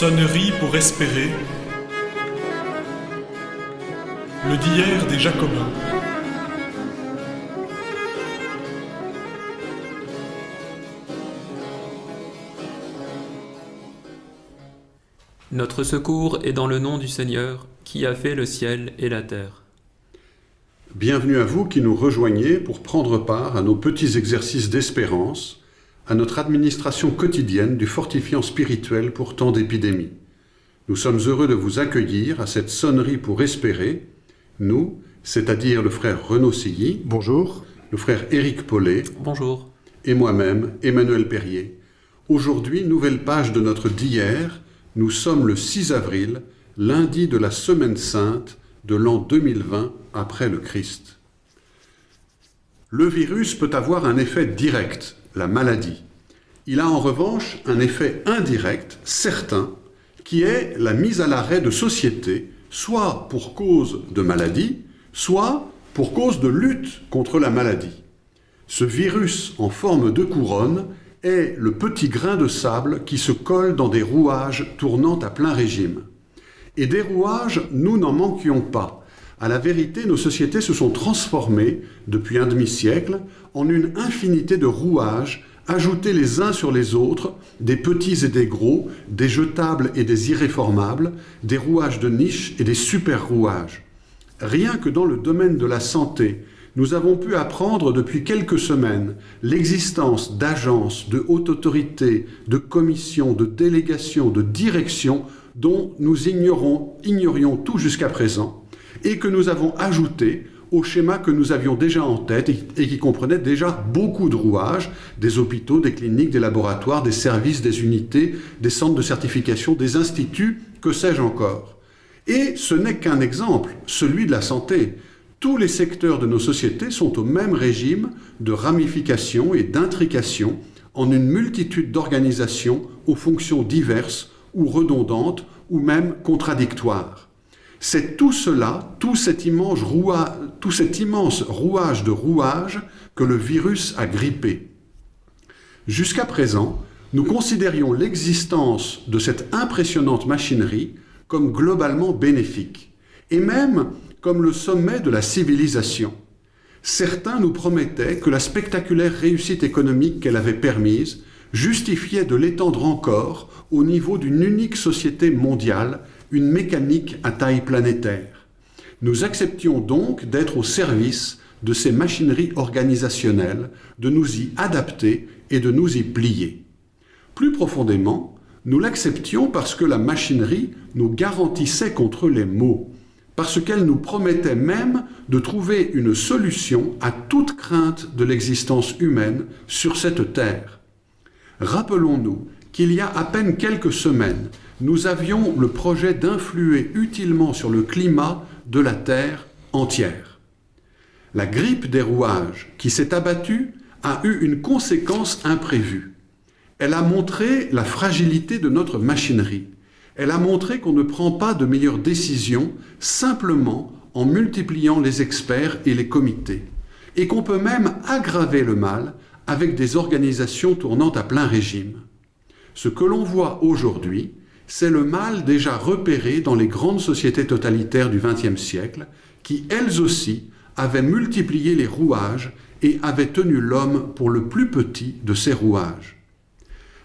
Sonnerie pour espérer. Le d'hier des Jacobins. Notre secours est dans le nom du Seigneur, qui a fait le ciel et la terre. Bienvenue à vous qui nous rejoignez pour prendre part à nos petits exercices d'espérance, à notre administration quotidienne du fortifiant spirituel pour tant d'épidémies. Nous sommes heureux de vous accueillir à cette sonnerie pour espérer, nous, c'est-à-dire le frère Renaud Silly, Bonjour. le frère Éric Paulet Bonjour. et moi-même, Emmanuel Perrier. Aujourd'hui, nouvelle page de notre d'hier, nous sommes le 6 avril, lundi de la Semaine Sainte de l'an 2020 après le Christ. Le virus peut avoir un effet direct, la maladie. Il a en revanche un effet indirect, certain, qui est la mise à l'arrêt de sociétés, soit pour cause de maladie, soit pour cause de lutte contre la maladie. Ce virus en forme de couronne est le petit grain de sable qui se colle dans des rouages tournant à plein régime. Et des rouages, nous n'en manquions pas. À la vérité, nos sociétés se sont transformées, depuis un demi-siècle, en une infinité de rouages, ajoutés les uns sur les autres, des petits et des gros, des jetables et des irréformables, des rouages de niche et des super-rouages. Rien que dans le domaine de la santé, nous avons pu apprendre depuis quelques semaines l'existence d'agences, de hautes autorités, de commissions, de délégations, de directions dont nous ignorions tout jusqu'à présent et que nous avons ajouté au schéma que nous avions déjà en tête et, qui comprenait déjà beaucoup de rouages, des hôpitaux, des cliniques, des laboratoires, des services, des unités, des centres de certification, des instituts, que sais-je encore. Et ce n'est qu'un exemple, celui de la santé. Tous les secteurs de nos sociétés sont au même régime de ramification et d'intrication en une multitude d'organisations aux fonctions diverses ou redondantes ou même contradictoires. C'est tout cela, tout cet, immense rouage, rouage de rouages que le virus a grippé. Jusqu'à présent, nous considérions l'existence de cette impressionnante machinerie comme globalement bénéfique, et même comme le sommet de la civilisation. Certains nous promettaient que la spectaculaire réussite économique qu'elle avait permise justifiait de l'étendre encore au niveau d'une unique société mondiale, une mécanique à taille planétaire. Nous acceptions donc d'être au service de ces machineries organisationnelles, de nous y adapter et de nous y plier. Plus profondément, nous l'acceptions parce que la machinerie nous garantissait contre les maux, parce qu'elle nous promettait même de trouver une solution à toute crainte de l'existence humaine sur cette terre. Rappelons-nous qu'il y a à peine quelques semaines, nous avions le projet d'influer utilement sur le climat de la Terre entière. La grippe des rouages qui s'est abattue a eu une conséquence imprévue. Elle a montré la fragilité de notre machinerie. Elle a montré qu'on ne prend pas de meilleures décisions simplement en multipliant les experts et les comités, et qu'on peut même aggraver le mal avec des organisations tournant à plein régime. Ce que l'on voit aujourd'hui, c'est le mal déjà repéré dans les grandes sociétés totalitaires du XXe siècle, qui elles aussi avaient multiplié les rouages et avaient tenu l'homme pour le plus petit de ces rouages.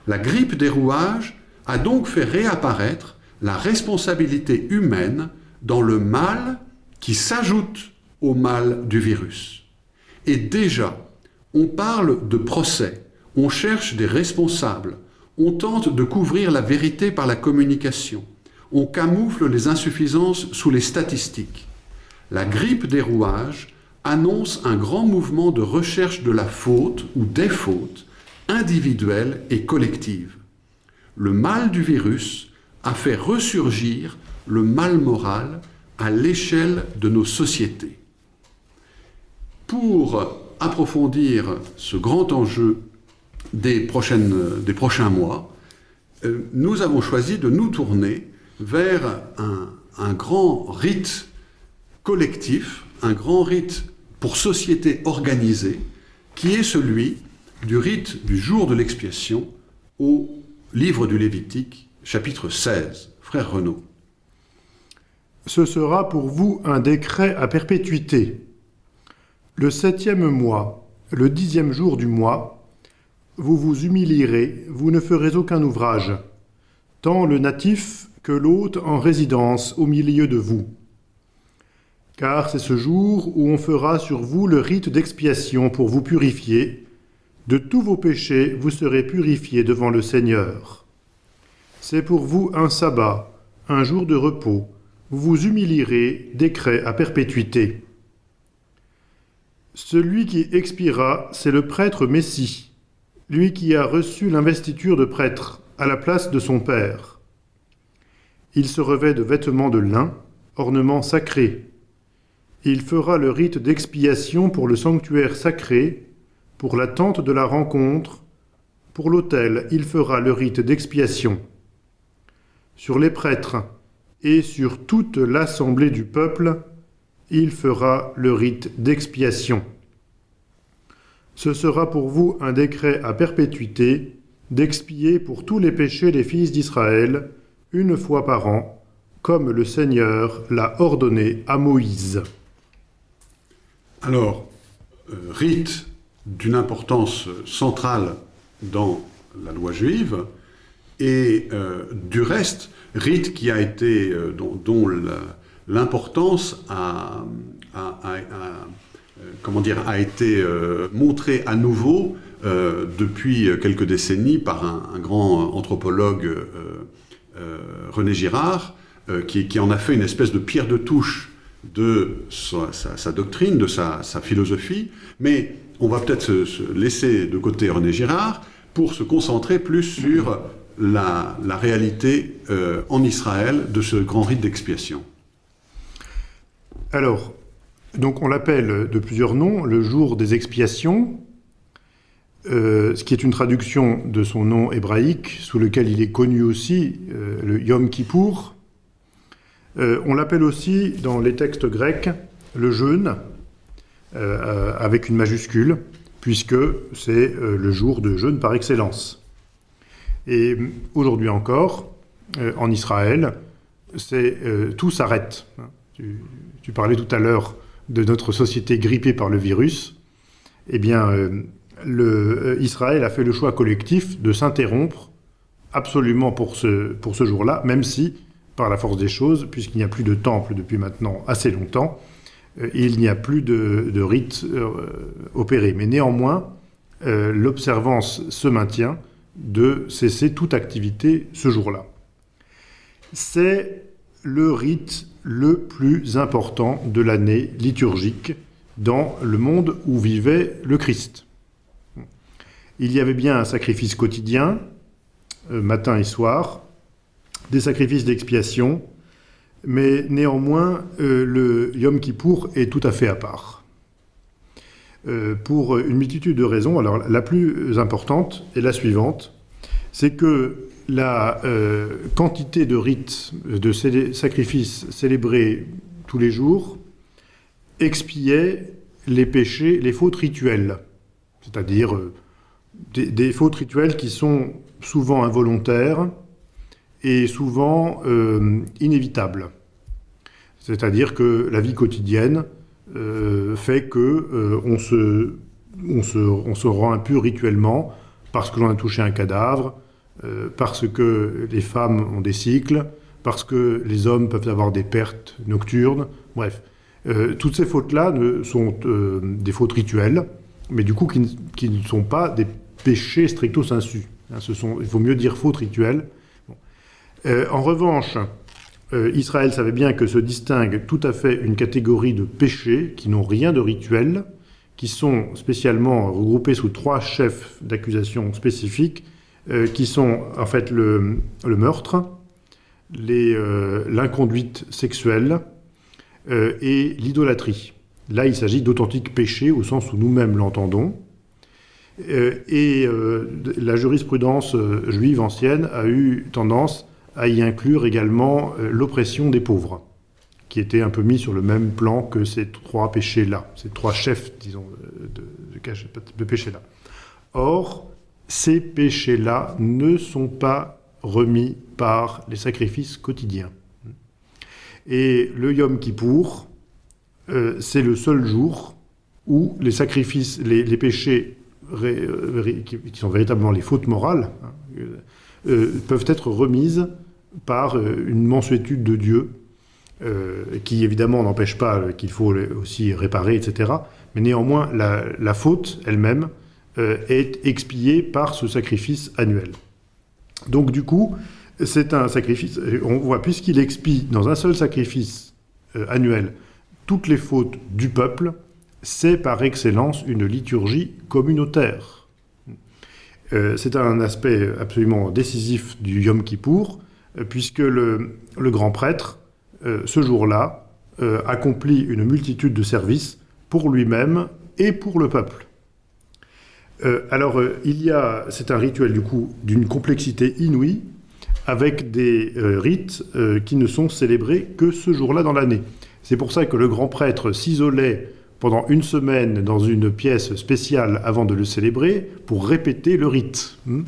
La grippe des rouages a donc fait réapparaître la responsabilité humaine dans le mal qui s'ajoute au mal du virus. Et déjà, on parle de procès, on cherche des responsables, on tente de couvrir la vérité par la communication, on camoufle les insuffisances sous les statistiques. La grippe des rouages annonce un grand mouvement de recherche de la faute ou des fautes individuelles et collectives. Le mal du virus a fait ressurgir le mal moral à l'échelle de nos sociétés. Pour approfondir ce grand enjeu des, prochaines, des prochains mois, euh, nous avons choisi de nous tourner vers un, un grand rite collectif, un grand rite pour société organisée, qui est celui du rite du jour de l'expiation au livre du Lévitique chapitre 16. Frère Renaud. Ce sera pour vous un décret à perpétuité. Le septième mois, le dixième jour du mois, vous vous humilierez, vous ne ferez aucun ouvrage, tant le natif que l'hôte en résidence au milieu de vous. Car c'est ce jour où on fera sur vous le rite d'expiation pour vous purifier. De tous vos péchés, vous serez purifiés devant le Seigneur. C'est pour vous un sabbat, un jour de repos. Vous vous humilierez, décret à perpétuité. Celui qui expira, c'est le prêtre Messie, lui qui a reçu l'investiture de prêtre à la place de son père. Il se revêt de vêtements de lin, ornements sacrés. Il fera le rite d'expiation pour le sanctuaire sacré, pour la tente de la rencontre, pour l'autel, il fera le rite d'expiation. Sur les prêtres et sur toute l'assemblée du peuple, il fera le rite d'expiation. Ce sera pour vous un décret à perpétuité d'expier pour tous les péchés des fils d'Israël, une fois par an, comme le Seigneur l'a ordonné à Moïse. Alors, euh, rite d'une importance centrale dans la loi juive, et euh, du reste, rite qui a été, euh, dont, l'importance a, comment dire, a été montrée à nouveau depuis quelques décennies par un, grand anthropologue euh, René Girard, euh, qui, en a fait une espèce de pierre de touche de sa, doctrine, de sa, philosophie, mais on va peut-être se, se, laisser de côté René Girard pour se concentrer plus sur la, réalité euh, en Israël de ce grand rite d'expiation. Alors, donc on l'appelle de plusieurs noms le jour des expiations, euh, ce qui est une traduction de son nom hébraïque, sous lequel il est connu aussi, euh, le Yom Kippour. Euh, on l'appelle aussi, dans les textes grecs, le jeûne, avec une majuscule, puisque c'est le jour de jeûne par excellence. Et aujourd'hui encore, en Israël, tout s'arrête. Tu, tu, parlais tout à l'heure de notre société grippée par le virus. Eh bien, le, euh, Israël a fait le choix collectif de s'interrompre absolument pour ce, pour ce jour-là, même si, par la force des choses, puisqu'il n'y a plus de temple depuis maintenant assez longtemps, euh, il n'y a plus de, de rites euh, opérés. Mais néanmoins, euh, l'observance se maintient de cesser toute activité ce jour-là. C'est le rite le plus important de l'année liturgique dans le monde où vivait le Christ il y avait bien un sacrifice quotidien, euh, matin et soir, des sacrifices d'expiation, mais néanmoins, euh, le Yom Kippour est tout à fait à part. Euh, pour une multitude de raisons. Alors, la plus importante est la suivante, c'est que la euh, quantité de rites, de sacrifices célébrés tous les jours expiait les péchés, les fautes rituelles, c'est-à-dire euh, des, fautes rituelles qui sont souvent involontaires et souvent euh, inévitables. C'est-à-dire que la vie quotidienne fait que euh, on, se, on, se, on, se, rend impur rituellement parce que l'on a touché un cadavre, euh, parce que les femmes ont des cycles, parce que les hommes peuvent avoir des pertes nocturnes, bref. Euh, toutes ces fautes-là sont euh, des fautes rituelles, mais du coup qui, ne sont pas des péché stricto sensu. Hein, il vaut mieux dire faute rituelle. Bon. Euh, en revanche, Israël savait bien que se distingue tout à fait une catégorie de péchés qui n'ont rien de rituel, qui sont spécialement regroupés sous trois chefs d'accusation spécifiques, euh, qui sont en fait le, meurtre, euh, l'inconduite sexuelle euh, et l'idolâtrie. Là, il s'agit d'authentiques péchés au sens où nous-mêmes l'entendons. Euh, et euh, la jurisprudence euh, juive ancienne a eu tendance à y inclure également l'oppression des pauvres, qui était un peu mis sur le même plan que ces trois péchés-là, ces trois chefs, disons, de péchés-là. Or, ces péchés-là ne sont pas remis par les sacrifices quotidiens. Et le Yom Kippour, euh, c'est le seul jour où les sacrifices, les, péchés qui, sont véritablement les fautes morales, hein, euh, peuvent être remises par une mansuétude de Dieu, qui évidemment n'empêche pas qu'il faut aussi réparer, etc. Mais néanmoins, la faute elle-même euh, est expié par ce sacrifice annuel. Donc du coup, c'est un sacrifice, on voit, puisqu'il expie dans un seul sacrifice euh, annuel toutes les fautes du peuple, c'est par excellence une liturgie communautaire. Euh, c'est un aspect absolument décisif du Yom Kippour, puisque le, grand prêtre, ce jour-là, accomplit une multitude de services pour lui-même et pour le peuple. Euh, alors, euh, il y a, c'est un rituel du coup d'une complexité inouïe, avec des euh, rites qui ne sont célébrés que ce jour-là dans l'année. C'est pour ça que le grand prêtre s'isolait pendant une semaine dans une pièce spéciale avant de le célébrer pour répéter le rite. Hmm,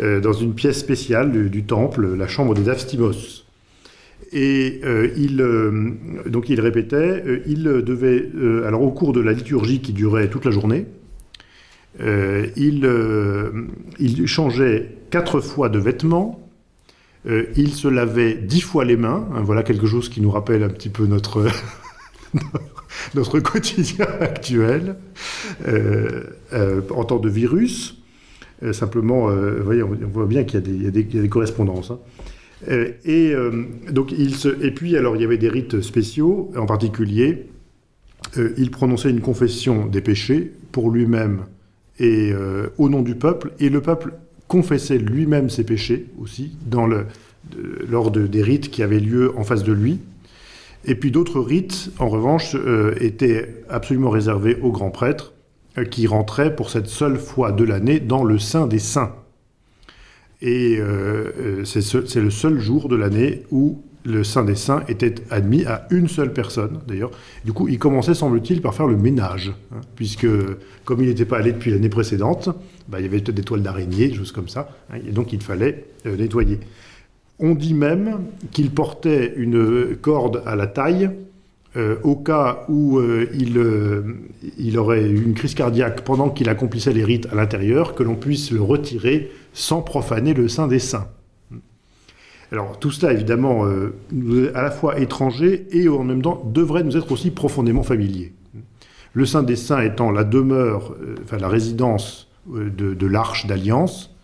dans une pièce spéciale du, temple, la chambre des Avstimos. Et il, donc il répétait, il devait, alors au cours de la liturgie qui durait toute la journée, euh, euh, il, changeait quatre fois de vêtements, euh, il se lavait dix fois les mains, hein, voilà quelque chose qui nous rappelle un petit peu notre, notre quotidien actuel, en temps de virus. simplement, voyez, on, voit bien qu'il y, a des correspondances. Hein. et, donc, il se, et puis, alors, il y avait des rites spéciaux, en particulier, il prononçait une confession des péchés pour lui-même et euh, au nom du peuple, et le peuple confessait lui-même ses péchés aussi dans lors des rites qui avaient lieu en face de lui. Et puis d'autres rites, en revanche, euh, étaient absolument réservés aux grands prêtres, euh, qui rentraient pour cette seule fois de l'année dans le Saint des Saints. Et c'est le seul jour de l'année où le Saint des Saints était admis à une seule personne, d'ailleurs. Du coup, il commençait, semble-t-il, par faire le ménage, hein, puisque, comme il n'était pas allé depuis l'année précédente, bah, il y avait peut-être des toiles d'araignée, des choses comme ça, hein, et donc il fallait euh, nettoyer. On dit même qu'il portait une corde à la taille, euh, au cas où euh, il, il aurait eu une crise cardiaque pendant qu'il accomplissait les rites à l'intérieur, que l'on puisse le retirer sans profaner le Saint des Saints. Alors tout cela, évidemment, euh, à la fois étranger et en même temps devrait nous être aussi profondément familier. Le Saint des Saints étant la demeure, euh, la résidence euh, de, l'arche d'alliance,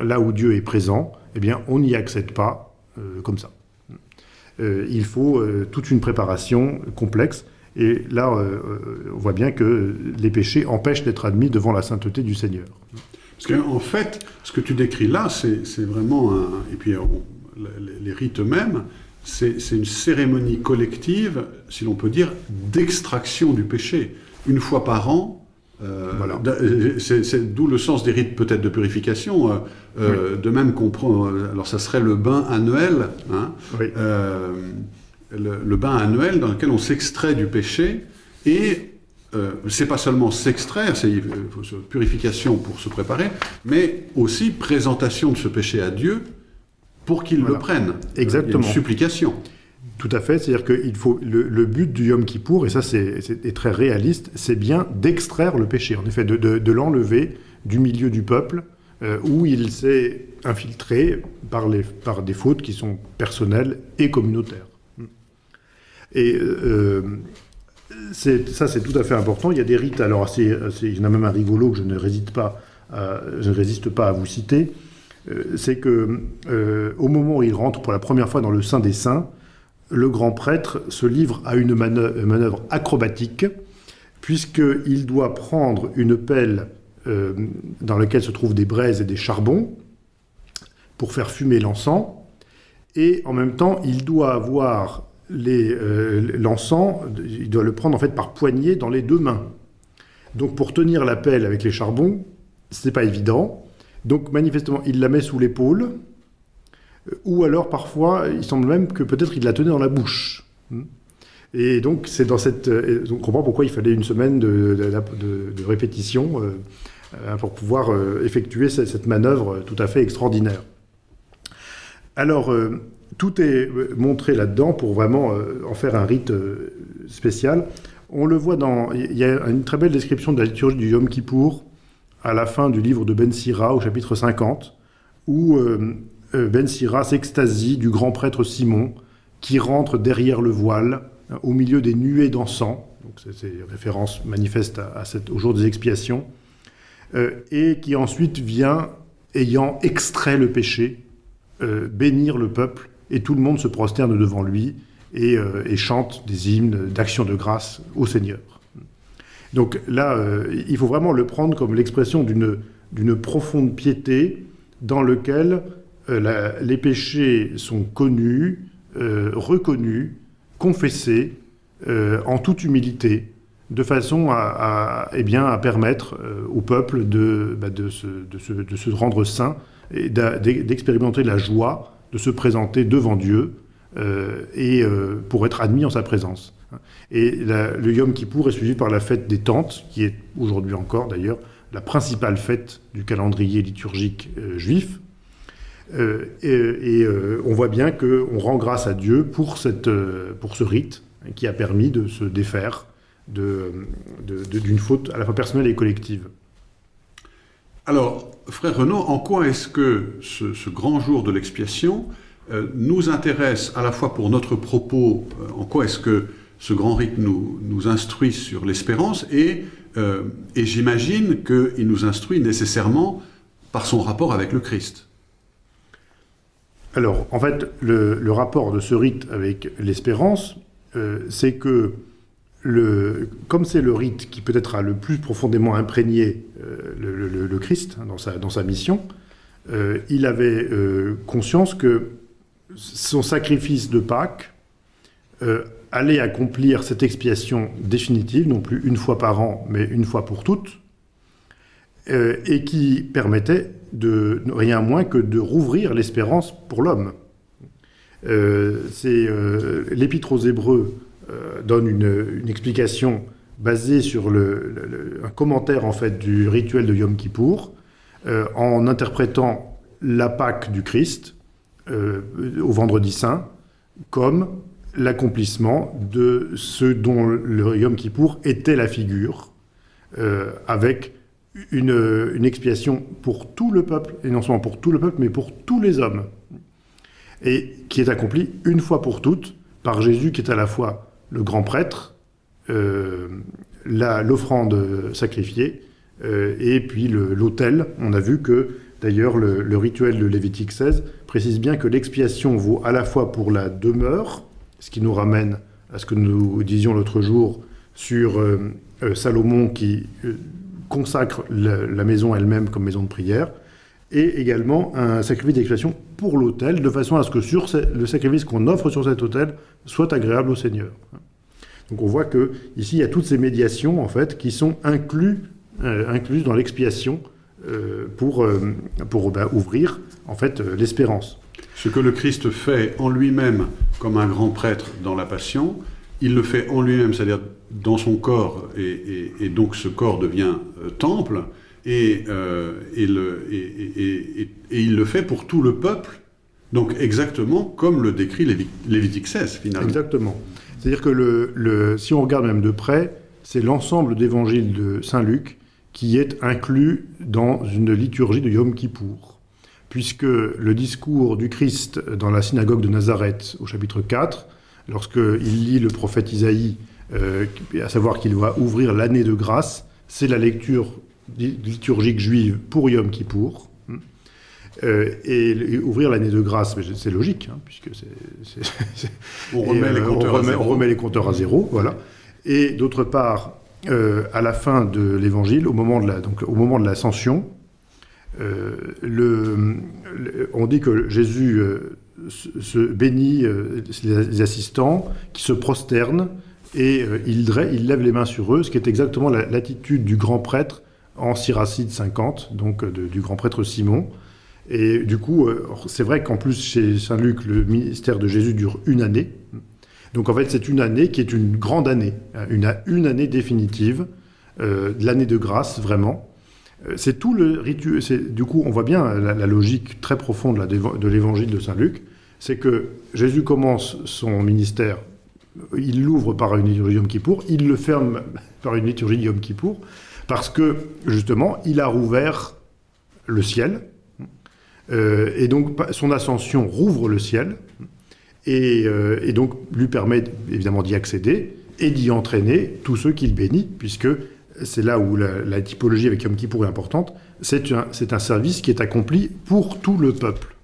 là où Dieu est présent, eh bien on n'y accède pas comme ça. il faut toute une préparation complexe. Et là, on voit bien que les péchés empêchent d'être admis devant la sainteté du Seigneur. Parce qu'en fait, ce que tu décris là, c'est vraiment un... Et puis, les, rites eux-mêmes, c'est une cérémonie collective, si l'on peut dire, d'extraction du péché. Une fois par an, euh, voilà. C'est d'où le sens des rites peut-être de purification. Euh, euh, de même qu'on prend, alors ça serait le bain annuel, hein, le, le, bain annuel dans lequel on s'extrait du péché et euh, c'est pas seulement s'extraire, c'est purification pour se préparer, mais aussi présentation de ce péché à Dieu pour qu'il le prenne. Exactement. une supplication. Tout à fait, c'est-à-dire qu'il faut le, but du Yom Kippour, et ça c'est très réaliste, c'est bien d'extraire le péché, en effet, de, l'enlever du milieu du peuple euh, où il s'est infiltré par, les, par des fautes qui sont personnelles et communautaires. Et euh, ça, c'est tout à fait important. Il y a des rites, alors il y en a même un rigolo que je ne résiste pas à, vous citer. Euh, c'est que euh, au moment où il rentre pour la première fois dans le Saint des Saints, le grand prêtre se livre à une manœuvre, acrobatique, puisqu'il doit prendre une pelle euh, dans laquelle se trouvent des braises et des charbons pour faire fumer l'encens, et en même temps, il doit avoir euh, l'encens, il doit le prendre en fait par poignée dans les deux mains. Donc pour tenir la pelle avec les charbons, c'est pas évident. Donc manifestement, il la met sous l'épaule, euh, ou alors parfois, il semble même que peut-être il la tenait dans la bouche. Et donc c'est dans cette, euh, on comprend pourquoi il fallait une semaine de, répétition pour pouvoir effectuer cette manœuvre tout à fait extraordinaire. Alors, tout est euh, montré là-dedans pour vraiment euh, en faire un rite euh, spécial. On le voit dans... Il y a une très belle description de la liturgie du Yom Kippour à la fin du livre de Ben Sira au chapitre 50, où Ben Sira s'extasie du grand prêtre Simon qui rentre derrière le voile au milieu des nuées d'encens. Donc c'est référence manifeste à, à au jour des expiations. Et qui ensuite vient, ayant extrait le péché, bénir le peuple, et tout le monde se prosterne devant lui et, euh, et chante des hymnes d'action de grâce au Seigneur. Donc là, euh, il faut vraiment le prendre comme l'expression d'une profonde piété dans lequel euh, les péchés sont connus, reconnus, confessés en toute humilité, de façon à, eh bien, à permettre au peuple de, bah, de, se, de se- de se rendre saint et d'expérimenter la joie de se présenter devant Dieu euh, et euh, pour être admis en sa présence. Et le Yom Kippour est suivi par la fête des tentes, qui est aujourd'hui encore d'ailleurs la principale fête du calendrier liturgique euh, juif. Et on voit bien qu'on rend grâce à Dieu pour, cette, pour ce rite qui a permis de se défaire de- de- d'une faute à la fois personnelle et collective. Alors, frère Renaud, en quoi est-ce que ce, grand jour de l'expiation euh, nous intéresse à la fois pour notre propos, euh, en quoi est-ce que ce grand rite nous, instruit sur l'espérance, et, euh, et j'imagine qu'il nous instruit nécessairement par son rapport avec le Christ. Alors, en fait, le, rapport de ce rite avec l'espérance, c'est que, comme c'est le rite qui peut-être a le plus profondément imprégné le, le- Christ dans, sa, dans sa mission, euh, il avait euh, conscience que son sacrifice de Pâques euh, allait accomplir cette expiation définitive, non plus une fois par an, mais une fois pour toutes, et qui permettait de rien moins que de rouvrir l'espérance pour l'homme. L'Épître aux Hébreux donne une, une explication basée sur un commentaire en fait du rituel de Yom Kippour, euh, en interprétant la Pâque du Christ euh, au Vendredi Saint comme l'accomplissement de ce dont le Yom Kippour était la figure, euh, avec une, expiation pour tout le peuple, et non seulement pour tout le peuple, mais pour tous les hommes, et qui est accomplie une fois pour toutes par Jésus, qui est à la fois le grand prêtre, l'offrande sacrifiée, euh, et puis l'autel. On a vu que, d'ailleurs, le, rituel de Lévitique 16 précise bien que l'expiation vaut à la fois pour la demeure, ce qui nous ramène à ce que nous disions l'autre jour sur euh, euh, Salomon qui euh, consacre la, maison elle-même comme maison de prière, et également un sacrifice d'expiation pour l'autel, de façon à ce que sur le sacrifice qu'on offre sur cet autel soit agréable au Seigneur. Donc on voit que ici il y a toutes ces médiations en fait qui sont euh, incluses dans l'expiation euh, pour, euh, pour bah, ouvrir en fait l'espérance. Ce que le Christ fait en lui-même comme un grand prêtre dans la Passion, il le fait en lui-même, c'est-à-dire dans son corps, et, et- et donc ce corps devient temple, et, le- il le fait pour tout le peuple, donc exactement comme le décrit Lévi- Lévitique 16 finalement. Exactement. C'est-à-dire que si on regarde même de près, c'est l'ensemble d'évangile de Saint Luc qui est inclus dans une liturgie de Yom Kippour. Puisque le discours du Christ dans la synagogue de Nazareth au chapitre 4, lorsqu'il lit le prophète Isaïe, euh, à savoir qu'il va ouvrir l'année de grâce, c'est la lecture li- liturgique juive pour Yom Kippour. Euh, et, et ouvrir l'année de grâce, mais c'est logique, hein, puisque c'est- On et, remet les euh, compteurs on à remet, zéro. on remet les compteurs à zéro, voilà. Et d'autre part, euh, à la fin de l'évangile, au moment de la, donc au moment de l'ascension, euh, le, le- on dit que Jésus euh, se, se bénit les, les assistants, qui se prosternent et il, lève les mains sur eux, ce qui est exactement la- l'attitude du grand prêtre en Siracide 50, donc de- du grand prêtre Simon. Et du coup, euh, c'est vrai qu'en plus, chez Saint Luc, le ministère de Jésus dure une année. Donc en fait, c'est une année qui est une grande année, hein, une, année définitive, euh, l'année de grâce, vraiment, Euh, c'est tout le rituel. Du coup, on voit bien la, logique très profonde de l'évangile de Saint Luc. C'est que Jésus commence son ministère, il l'ouvre par une liturgie Yom Kippour, il le ferme par une liturgie Yom Kippour, parce que, justement, il a rouvert le ciel. Euh, et donc, son ascension rouvre le ciel. Et, euh, donc, lui permet évidemment d'y accéder et d'y entraîner tous ceux qu'il bénit, puisque c'est là où la, typologie avec Yom Kippour est importante, c'est un, service qui est accompli pour tout le peuple.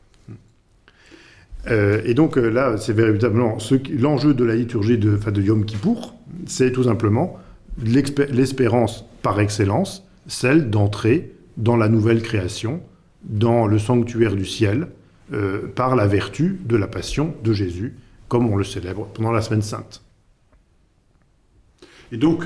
Euh, et donc là, c'est véritablement l'enjeu de la liturgie de, de Yom Kippour, c'est tout simplement l'espérance par excellence, celle d'entrer dans la nouvelle création, dans le sanctuaire du ciel, euh, par la vertu de la passion de Jésus, comme on le célèbre pendant la semaine sainte. Et donc,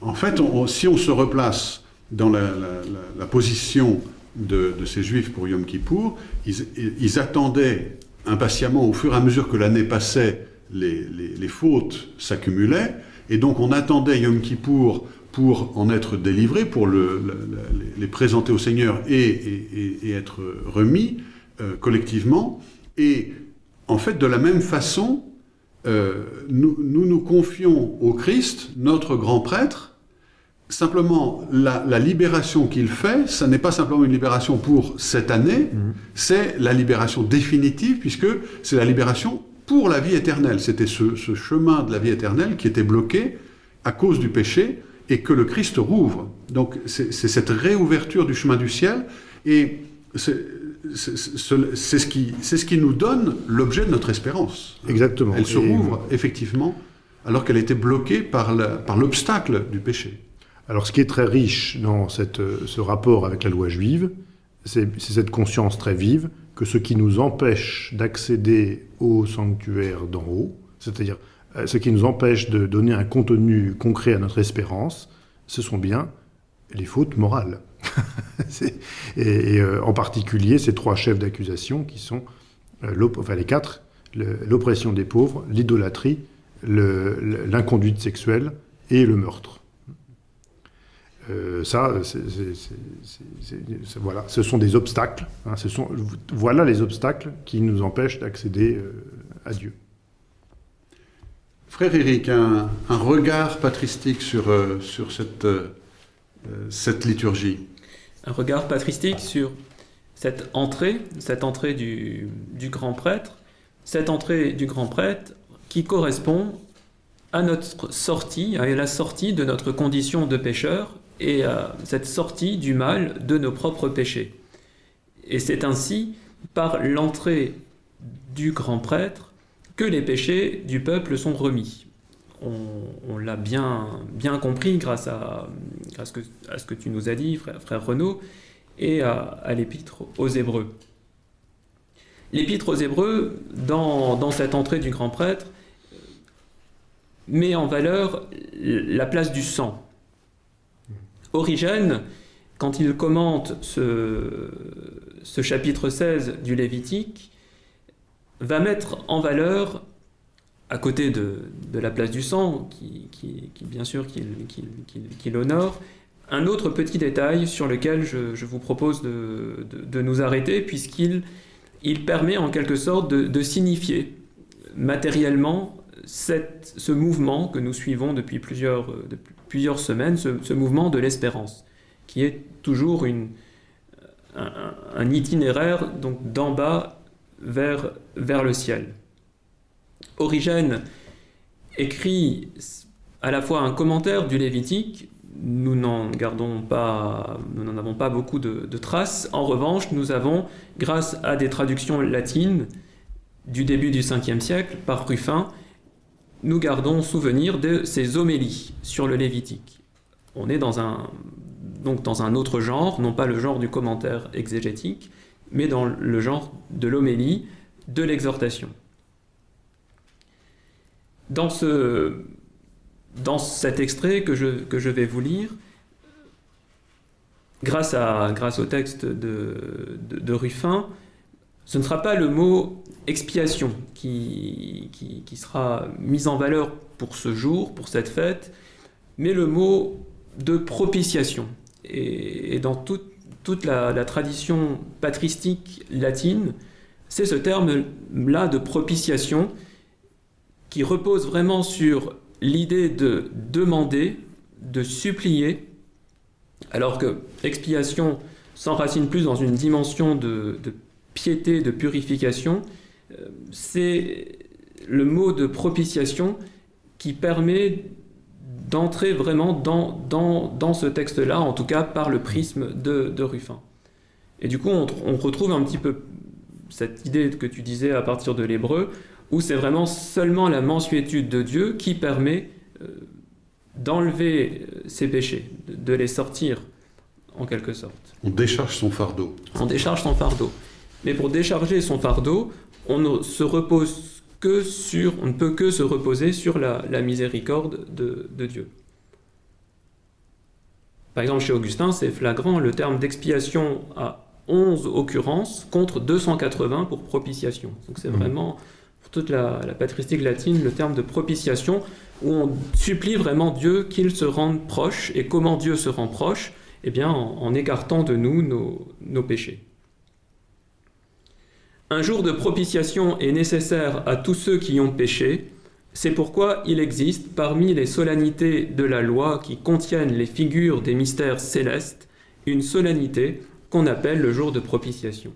en fait, si on se replace dans la, position de, ces juifs pour Yom Kippour, ils, attendaient impatiemment, au fur et à mesure que l'année passait, les, fautes s'accumulaient, et donc on attendait Yom Kippour pour en être délivré, pour les présenter au Seigneur et, être remis euh, collectivement. Et en fait, de la même façon, euh, nous, nous, confions au Christ, notre grand prêtre, Simplement, la, libération qu'il fait, ce n'est pas simplement une libération pour cette année, mhm. c'est la libération définitive, puisque c'est la libération pour la vie éternelle. C'était ce, chemin de la vie éternelle qui était bloqué à cause du péché et que le Christ rouvre. Donc c'est cette réouverture du chemin du ciel et c'est ce, qui, ce qui nous donne l'objet de notre espérance. Exactement. Elle se rouvre effectivement alors qu'elle était bloquée par l'obstacle du péché. Alors ce qui est très riche dans ce rapport avec la loi juive, c'est cette conscience très vive que ce qui nous empêche d'accéder au sanctuaire d'en haut, c'est-à-dire ce qui nous empêche de donner un contenu concret à notre espérance, ce sont bien les fautes morales. et, euh, en particulier ces trois chefs d'accusation qui sont, euh, les quatre, l'oppression des pauvres, l'idolâtrie, l'inconduite sexuelle et le meurtre. Euh, ça, ce sont des obstacles. Hein, voilà les obstacles qui nous empêchent d'accéder euh, à Dieu. Frère Éric, un, regard patristique sur, euh, sur cette, cette liturgie. Un regard patristique sur cette entrée, cette entrée du, du grand prêtre, cette entrée du grand prêtre qui correspond à notre sortie, à la sortie de notre condition de pécheur et à cette sortie du mal de nos propres péchés. Et c'est ainsi, par l'entrée du grand prêtre, que les péchés du peuple sont remis. On, l'a bien, compris grâce, à, ce que, ce tu nous as dit, frère, Renaud, et à, l'épître aux Hébreux. L'épître aux Hébreux, dans, dans cette entrée du grand prêtre, met en valeur la place du sang. Origène, quand il commente ce, chapitre 16 du Lévitique, va mettre en valeur, à côté de, la place du sang, qui, bien sûr qu'il honore, un autre petit détail sur lequel je, vous propose de, nous arrêter, puisqu'il il permet en quelque sorte de, signifier matériellement ce mouvement que nous suivons depuis plusieurs, plusieurs semaines ce, mouvement de l'espérance, qui est toujours une, un, itinéraire donc d'en bas vers, vers le ciel. Origène écrit à la fois un commentaire du Lévitique, nous n'en gardons pas, nous n'en avons pas beaucoup de, traces. En revanche, nous avons, grâce à des traductions latines du début du 5e siècle par Ruffin, nous gardons souvenir de ces homélies sur le Lévitique. On est dans un, donc dans un autre genre, non pas le genre du commentaire exégétique, mais dans le genre de l'homélie, de l'exhortation. Dans, ce, dans cet extrait que je, que je vais vous lire, grâce, à, grâce au texte de, de Ruffin, ce ne sera pas le mot expiation qui, qui, sera mis en valeur pour ce jour, pour cette fête, mais le mot de propitiation. et, dans toute la, la, tradition patristique latine, c'est ce terme-là de propitiation qui repose vraiment sur l'idée de demander, de supplier, alors que expiation s'enracine plus dans une dimension de, piété, de purification, euh, c'est le mot de propitiation qui permet d'entrer vraiment dans, dans, ce texte-là, en tout cas par le prisme de, Ruffin. Et du coup, on, on, retrouve un petit peu cette idée que tu disais à partir de l'hébreu, où c'est vraiment seulement la mensuétude de Dieu qui permet euh, d'enlever euh, ses péchés, de les sortir en quelque sorte. On décharge son fardeau. On décharge son fardeau. Mais pour décharger son fardeau, on se repose que sur, on ne peut que se reposer sur la, miséricorde de, de, Dieu. Par exemple, chez Augustin, c'est flagrant, le terme d'expiation a 11 occurrences contre 280 pour propitiation. Donc c'est mmh. vraiment toute la, patristique latine le terme de propitiation, où on supplie vraiment Dieu qu'il se rende proche. Et comment Dieu se rend proche? Eh bien, en, écartant de nous nos, nos péchés. Un jour de propitiation est nécessaire à tous ceux qui ont péché. C'est pourquoi il existe, parmi les solennités de la loi qui contiennent les figures des mystères célestes, une solennité qu'on appelle le jour de propitiation.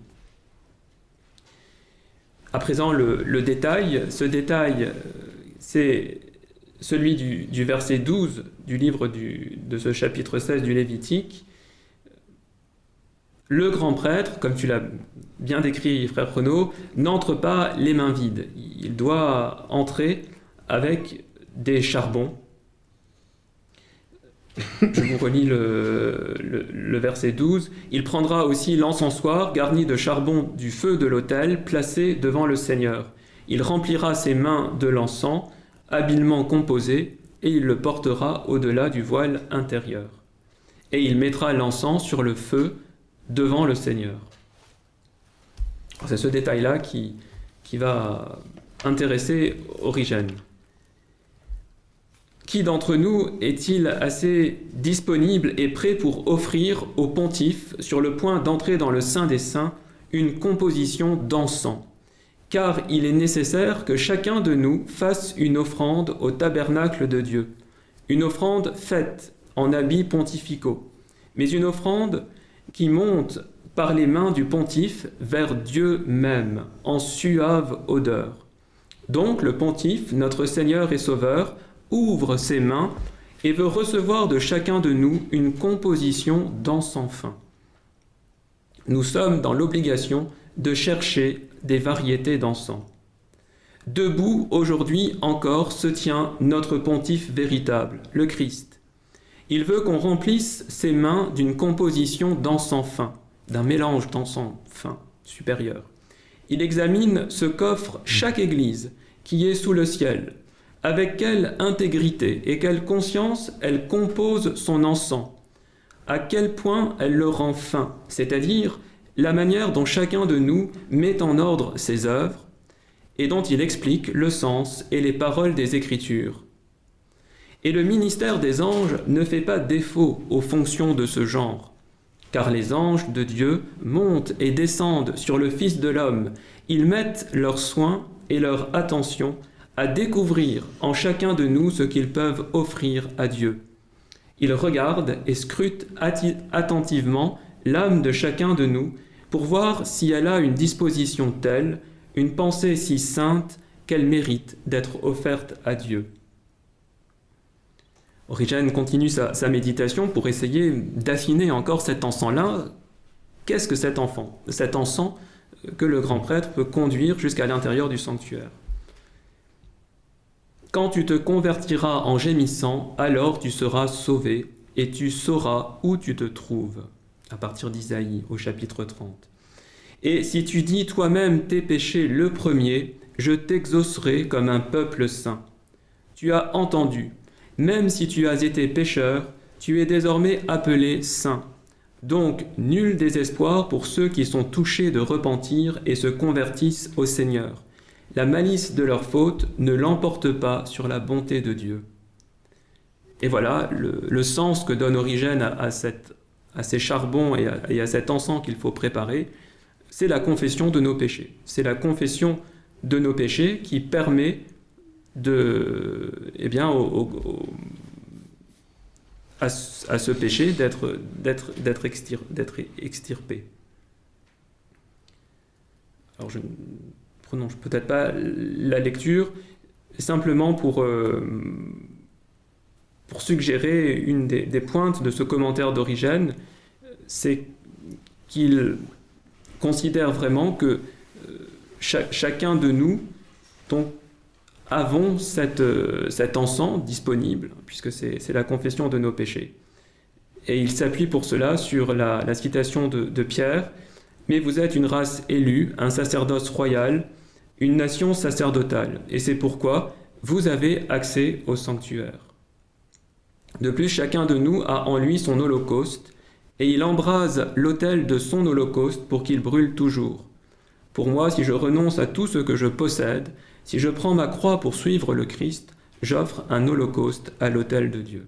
À présent, le, détail. Ce détail, euh, c'est celui du, verset 12 du livre de ce chapitre 16 du Lévitique. Le grand prêtre, comme tu l'as bien décrit, frère Renaud, n'entre pas les mains vides. Il doit entrer avec des charbons je vous relis le, verset 12. Il prendra aussi l'encensoir garni de charbon du feu de l'autel placé devant le Seigneur. Il remplira ses mains de l'encens, habilement composé, et il le portera au-delà du voile intérieur. Et il mettra l'encens sur le feu devant le Seigneur. C'est ce détail-là qui, qui va intéresser Origène. Qui d'entre nous est-il assez disponible et prêt pour offrir au pontife, sur le point d'entrer dans le Saint des Saints, une composition d'encens Car il est nécessaire que chacun de nous fasse une offrande au tabernacle de Dieu, une offrande faite en habits pontificaux, mais une offrande qui monte par les mains du pontife vers Dieu même, en suave odeur. Donc le pontife, notre Seigneur et Sauveur, ouvre ses mains et veut recevoir de chacun de nous une composition d'encens fin. Nous sommes dans l'obligation de chercher des variétés d'encens. Debout aujourd'hui encore se tient notre pontife véritable, le Christ. Il veut qu'on remplisse ses mains d'une composition d'encens fin, d'un mélange d'encens fin supérieur. Il examine ce qu'offre chaque Église qui est sous le ciel, avec quelle intégrité et quelle conscience elle compose son encens, à quel point elle le rend fin, c'est-à-dire la manière dont chacun de nous met en ordre ses œuvres et dont il explique le sens et les paroles des Écritures. Et le ministère des anges ne fait pas défaut aux fonctions de ce genre, car les anges de Dieu montent et descendent sur le Fils de l'homme, ils mettent leurs soins et leur attention à découvrir en chacun de nous ce qu'ils peuvent offrir à Dieu. Ils regardent et scrutent attentivement l'âme de chacun de nous pour voir si elle a une disposition telle, une pensée si sainte qu'elle mérite d'être offerte à Dieu. Origène continue sa, sa méditation pour essayer d'affiner encore cet encens-là. Qu'est-ce que cet enfant Cet encens que le grand prêtre peut conduire jusqu'à l'intérieur du sanctuaire? Quand tu te convertiras en gémissant, alors tu seras sauvé, et tu sauras où tu te trouves. À partir d'Isaïe, au chapitre 30. Et si tu dis toi-même tes péchés le premier, je t'exaucerai comme un peuple saint. Tu as entendu, même si tu as été pécheur, tu es désormais appelé saint. Donc nul désespoir pour ceux qui sont touchés de repentir et se convertissent au Seigneur la malice de leur faute ne l'emporte pas sur la bonté de Dieu. Et voilà le, sens que donne Origène à, ces charbons et à cet encens qu'il faut préparer, c'est la confession de nos péchés. C'est la confession de nos péchés qui permet de, eh bien, à, ce- péché d'être d'être d'être extir- d'être extirpé. Alors je ne prononce peut-être pas la lecture, simplement pour euh, suggérer une des, pointes de ce commentaire d'Origène, c'est qu'il considère vraiment que euh, cha- chacun de nous, donc, avons euh, cet encens disponible, puisque c'est la confession de nos péchés. Et il s'appuie pour cela sur la, la citation de, de Pierre, Mais vous êtes une race élue, un sacerdoce royal, une nation sacerdotale, et c'est pourquoi vous avez accès au sanctuaire. De plus, chacun de nous a en lui son holocauste, et il embrase l'autel de son holocauste pour qu'il brûle toujours. Pour moi, si je renonce à tout ce que je possède, si je prends ma croix pour suivre le Christ, j'offre un holocauste à l'autel de Dieu.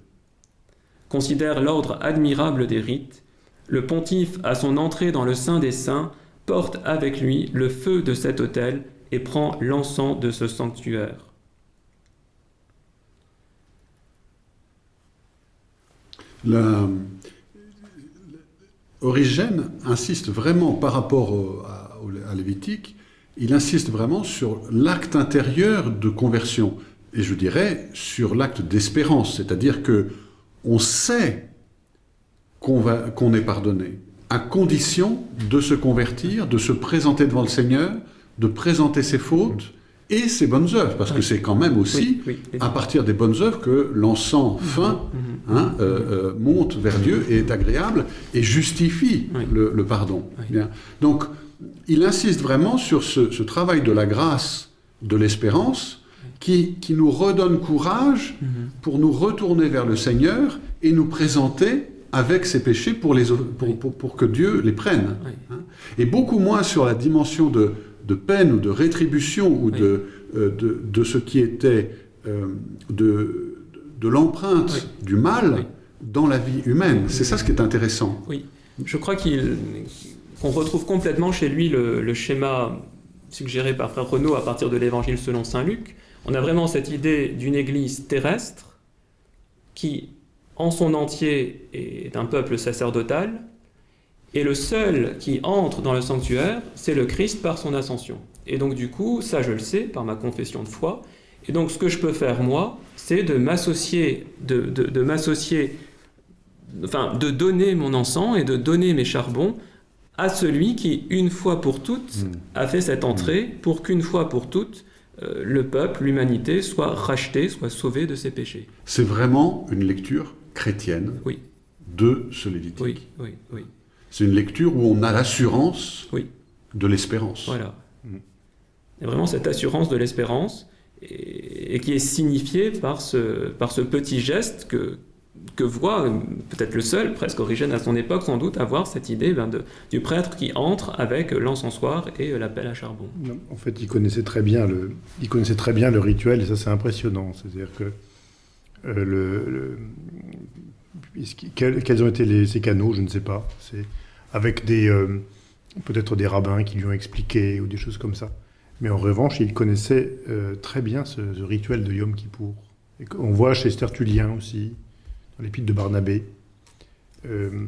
Considère l'ordre admirable des rites. Le pontife, à son entrée dans le Saint des Saints, porte avec lui le feu de cet autel et prend l'encens de ce sanctuaire. Origène insiste vraiment par rapport à, à Lévitique, il insiste vraiment sur l'acte intérieur de conversion, et je dirais sur l'acte d'espérance, c'est-à-dire que on sait qu'on est pardonné, à condition de se convertir, de se présenter devant le Seigneur, de présenter ses fautes et ses bonnes œuvres, parce que c'est quand même aussi Oui, oui, les à partir des bonnes œuvres que l'encens fin Mhm. hein, euh, euh, monte vers Dieu et est agréable et justifie le, le pardon. Bien. Donc, il insiste vraiment sur ce, ce travail de la grâce, de l'espérance, qui, qui nous redonne courage Mhm. pour nous retourner vers le Seigneur et nous présenter avec ses péchés pour, les, pour, pour- pour que Dieu les prenne. Hein. Et beaucoup moins sur la dimension de, de peine ou de rétribution ou Oui. de, euh, de, de ce qui était euh, de, de l'empreinte Oui. du mal Oui. dans la vie humaine. C'est ça ce qui est intéressant. Oui, je crois qu'il- qu'on retrouve complètement chez lui le, schéma suggéré par Frère Renaud à partir de l'Évangile selon Saint Luc. On a vraiment cette idée d'une Église terrestre qui, en son entier, est un peuple sacerdotal, et le seul qui entre dans le sanctuaire, c'est le Christ par son ascension. Et donc du coup, ça je le sais par ma confession de foi, et donc ce que je peux faire moi, c'est de m'associer, de m'associer enfin, de donner mon encens et de donner mes charbons à celui qui, une fois pour toutes, Mm. a fait cette entrée pour qu'une fois pour toutes, euh, le peuple, l'humanité, soit racheté, soit sauvé de ses péchés. C'est vraiment une lecture chrétienne Oui. de ce Lévitique. Oui, oui, oui. C'est une lecture où on a l'assurance Oui. de l'espérance. Voilà. Mm. Il y a vraiment cette assurance de l'espérance et, et qui est signifiée par ce, par ce petit geste que, que voit peut-être le seul, presque Origène à son époque sans doute, avoir cette idée ben, de- du prêtre qui entre avec l'encensoir et euh, l'appel à charbon. En fait, il connaissait très bien le, il connaissait très bien le rituel et ça c'est impressionnant. C'est-à-dire que euh, le, quels, ont été les, ces canaux, je ne sais pas. C'est avec des euh, peut-être des rabbins qui lui ont expliqué ou des choses comme ça. Mais en revanche, il connaissait euh, très bien ce, rituel de Yom Kippour. On voit chez Tertullien aussi, l'épître de Barnabé. Euh,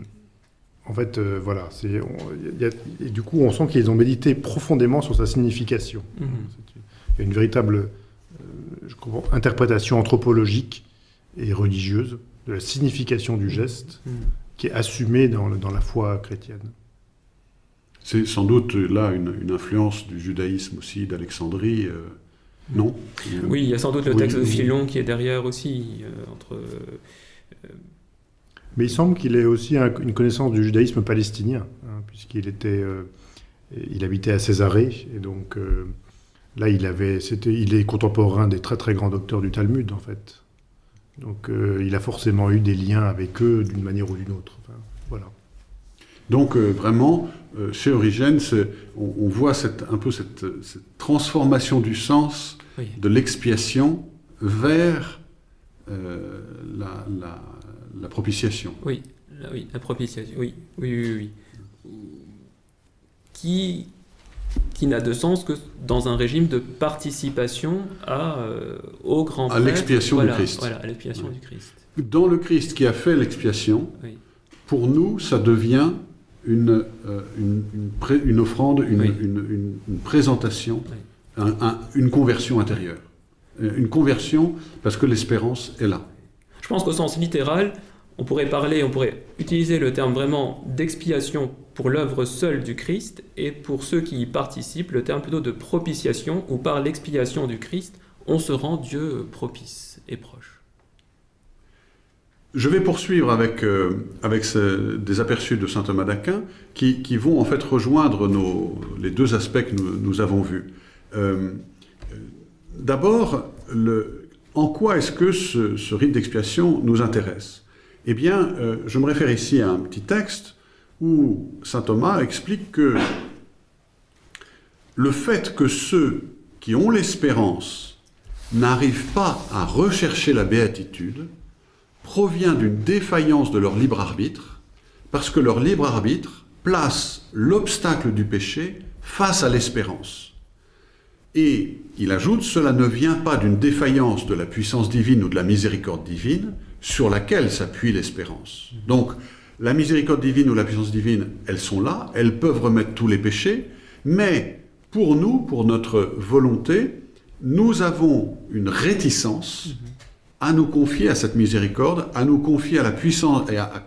en fait, euh, voilà, c'est, on- il y a- et du coup, on sent qu'ils ont médité profondément sur sa signification. Mhm. Il y a une véritable euh, je comprends, interprétation anthropologique et religieuse de la signification du geste Mhm. qui est assumée dans, la foi chrétienne. C'est sans doute là une, une influence du judaïsme aussi, d'Alexandrie, euh, non? Oui, il y a sans doute le Oui, texte de oui. Philon qui est derrière aussi, euh, entre... Mais il semble qu'il ait aussi un- une connaissance du judaïsme palestinien, hein, puisqu'il était, euh, il habitait à Césarée, et donc euh, là, il avait, c'était, il est contemporain des très très grands docteurs du Talmud, en fait. Donc, euh, il a forcément eu des liens avec eux d'une manière ou d'une autre. Enfin, voilà. Donc euh, vraiment, euh, chez Origène, on, on voit cette, un peu cette, cette transformation du sens oui. de l'expiation vers euh, la, la- la propitiation. Oui, oui, la propitiation, oui, oui, oui, oui. Qui, qui n'a de sens que dans un régime de participation à, euh, au grand À l'expiation voilà, du Christ. Voilà, à l'expiation du Christ. Dans le Christ qui a fait l'expiation, Oui. pour nous, ça devient une, euh, une, une pré- une offrande, une, Oui. une- présentation, Oui. un- un- une conversion intérieure. Une conversion parce que l'espérance est là. Je pense qu'au sens littéral, on pourrait parler, on pourrait utiliser le terme vraiment d'expiation pour l'œuvre seule du Christ, et pour ceux qui y participent, le terme plutôt de propitiation, où par l'expiation du Christ, on se rend Dieu propice et proche. Je vais poursuivre avec, euh, avec ce- des aperçus de saint Thomas d'Aquin qui, qui vont en fait rejoindre nos, les deux aspects que nous, nous avons vus. Euh, D'abord, en quoi est-ce que ce, ce rite d'expiation nous intéresse? Eh bien, euh, je me réfère ici à un petit texte où saint Thomas explique que le fait que ceux qui ont l'espérance n'arrivent pas à rechercher la béatitude provient d'une défaillance de leur libre arbitre, parce que leur libre arbitre place l'obstacle du péché face à l'espérance. Et il ajoute, cela ne vient pas d'une défaillance de la puissance divine ou de la miséricorde divine sur laquelle s'appuie l'espérance. Donc, la miséricorde divine ou la puissance divine, elles sont là, elles peuvent remettre tous les péchés, mais pour nous, pour notre volonté, nous avons une réticence à nous confier à cette miséricorde, à nous confier à la puissance et à,